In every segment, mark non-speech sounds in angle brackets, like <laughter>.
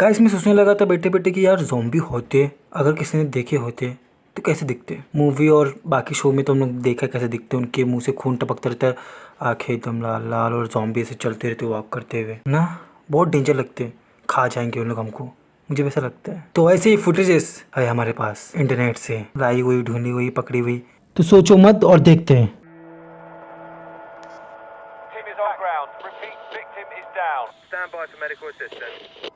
Guys मैं सोचने लगा था बैठे बैठे कि यार जोम्बी होते, अगर किसी ने देखे होते तो कैसे दिखते? मूवी और बाकी शो में तो हम लोग देखा कैसे दिखते, उनके मुँह से खून टपकता रहता है आँखें एकदम लाल लाल और जोम्बी ऐसे चलते रहते वॉक करते हुए। ना, बहुत डेंजर लगते, खा जाएँगे उन लोग हमको, मुझे वैसा लगता है। तो ऐसे ही फुटेजेस है हमारे पास इंटरनेट से, लाई हुई, ढूंढी हुई, पकड़ी हुई। तो सोचो मत और देखते हैं. Stand by for medical assistance.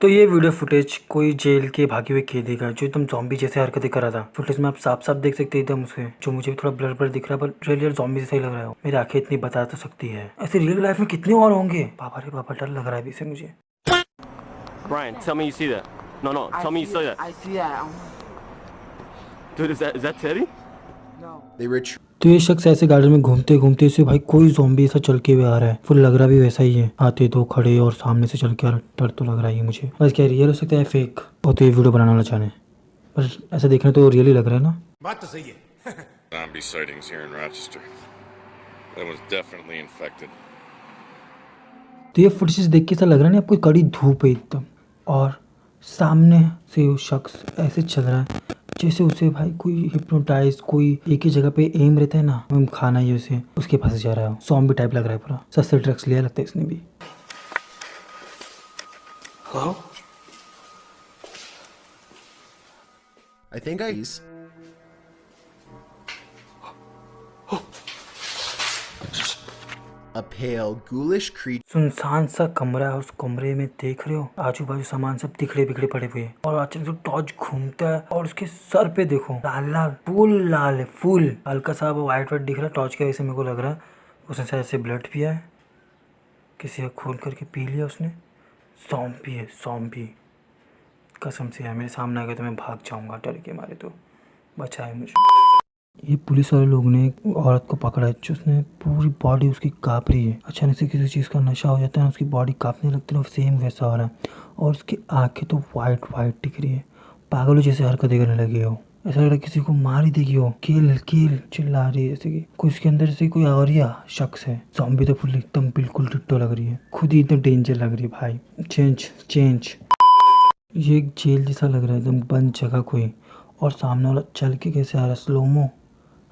तो ये वीडियो फुटेज कोई जेल के भागे हुए कैदी का जो एकदम जॉम्बी जैसे हरकतें कर रहा था फुटेज में आप साफ़ साफ़ देख सकते हैं एकदम उसे जो मुझे भी थोड़ा ब्लर ब्लर दिख रहा है पर रियल रियल जॉम्बी जैसा ही लग रहा है मेरी आँखें इतनी बता तो सकती है ऐसे रियल लाइफ में कितने और होंगे बाबा रे बाबा डर लग रहा है अभी से मुझे Brian, tell me you see that. No, no, tell me you see that. I see that. Dude, is that is that Teddy? no. They ret- तो ये शख्स ऐसे गार्डन में घूमते घूमते इसे भाई कोई जॉम्बी ऐसा चल के हुए आ रहा है। फुल लग रहा भी वैसा ही है। आते दो खड़े और सामने से चल के आ रहा डर तो लग रहा है मुझे। बस क्या रियल हो सकता है फेक वो तो ये वीडियो बनाना वाला चाहे पर ऐसा देखने तो रियल ही लग रहा है ना? बात तो सही है। <laughs> Zombie sightings here in Rochester. That was definitely infected. तो ये फुटेज देख के ऐसा लग रहा है ना आपको कड़ी धूप है एकदम। और सामने से वो शख्स ऐसे चल रहा है। जैसे उसे भाई कोई हिप्नोटाइज कोई एक ही जगह पे एम रहता है ना हम खाना ही उसे उसके पास जा रहा है सॉम्बी टाइप लग रहा है पूरा सस्ते ड्रग्स लिया लगता है इसने भी Hello? I think I. A pale, ghoulish creature. सुनसान सा कमरा है उस कमरे में देख रहे हो? आजू बाजू सामान सब तिखड़े बिखड़े पड़े हुए हैं। और अचानक से टॉर्च घूमता है और उसके सर पे देखो। लाल लाल फुल लाल है फुल। हल्का सा व्हाइट व्हाइट दिख रहा है टॉर्च की वजह से मेरे को लग रहा है। उसने शायद से ब्लड पिया है। किसी का खून करके पी लिया उसने। सौंपी है कसम से है मेरे सामने आ गया तो मैं भाग जाऊँगा डर के मारे तो। बचाए मुझे। ये पुलिस वाले लोग ने एक औरत को पकड़ा है, जो उसने पूरी बॉडी उसकी काँप रही है। अचानक से किसी चीज़ का नशा हो जाता है, उसकी बॉडी काँपने लगती है सेम वैसा हो रहा है। और उसकी आँखें तो वाइट वाइट दिख रही है। पागलों जैसे हरकतें करने लगी हो। ऐसा लग रहा है किसी को मार ही देगी हो किल किल, चिल्ला रही है जैसे कि कोई उसके अंदर जैसे कोई और ही शख्स है। जॉम्बी तो फुल एकदम बिल्कुल डिट्टो लग रही है। खुद ही एकदम डेंजर लग रही है भाई। चेंज चेंज ये एक जेल जैसा लग रहा है, एकदम बंद जगह कोई। और सामने वाला चल के कैसे आ रहा है? स्लोमो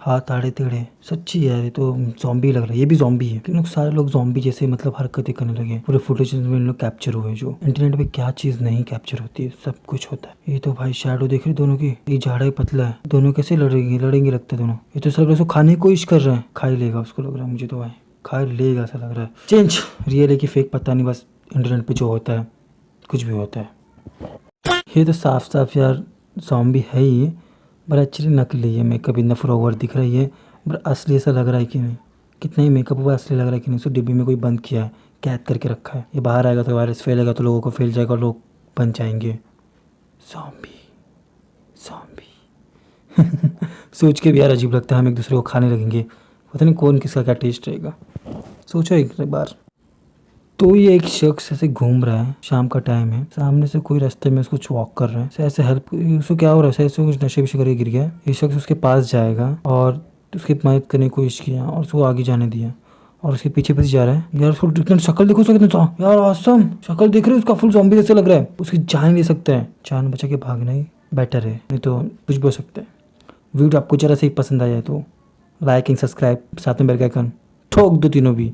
हाथ आड़े टेढ़े सच्ची यार ये तो जॉम्बी लग रहा है, ये भी जॉम्बी है। क्योंकि सारे लोग जॉम्बी जैसे मतलब हरकतें करने लगे पूरे फुटेज में लोग कैप्चर हुए जो। इंटरनेट पे क्या चीज़ नहीं कैप्चर होती है, सब कुछ होता है। ये तो भाई शेडो देख रहे दोनों की? ये झाड़ा ही पतला है। दोनों कैसे लड़ेंगे लड़ेंगे लगता है दोनों। ये तो सब उसको खाने की कोशिश कर रहे हैं। खा ही लेगा उसको लग रहा है मुझे तो भाई। खा लेगा ऐसा लग रहा है। चेंज रियल है कि फेक पता नहीं, बस इंटरनेट पे जो होता है, कुछ भी होता है। ये तो साफ़ साफ़ यार जॉम्बी है ही। पर एक्चुअली नकली है। मेकअप इतना फ्रॉवर दिख रही है पर असली ऐसा लग रहा है कि नहीं। कितना ही मेकअप हुआ, असली लग रहा है कि नहीं। सो डिब्बी में कोई बंद किया है, कैद करके रखा है। ये बाहर आएगा तो वायरस फैलेगा तो लोगों को फैल जाएगा लोग बन जाएँगे। जॉम्बी सॉम्बी <laughs> सोच के भी यार अजीब लगता है, हम एक दूसरे को खाने लगेंगे। पता नहीं कौन किसका क्या टेस्ट रहेगा। सोचो एक बार। तो ये एक शख्स ऐसे घूम रहा है, शाम का टाइम है। सामने से कोई रास्ते में उसको वॉक कर रहा है। ऐसे- हेल्प उसको क्या हो रहा है? ऐसे कुछ नशे वशे करके गिर गया ये शख्स उसके पास जाएगा और उसकी मदद करने की कोशिश किया और उसको आगे जाने दिया और उसके पीछे पीछे जा रहा है। यार उसको शक्ल देखो, उसका कितना यार आसम शक्ल देख रहे हो? उसका फुल जॉम्बी जैसे लग रहा है। उसकी जान ले सकते हैं। जान बचा के भागना ही बेटर है। नहीं तो कुछ भी हो सकता है। वीडियो आपको जरा से ही पसंद आया तो लाइक एंड सब्सक्राइब साथ में बेल आइकन ठोक दो तीनों भी।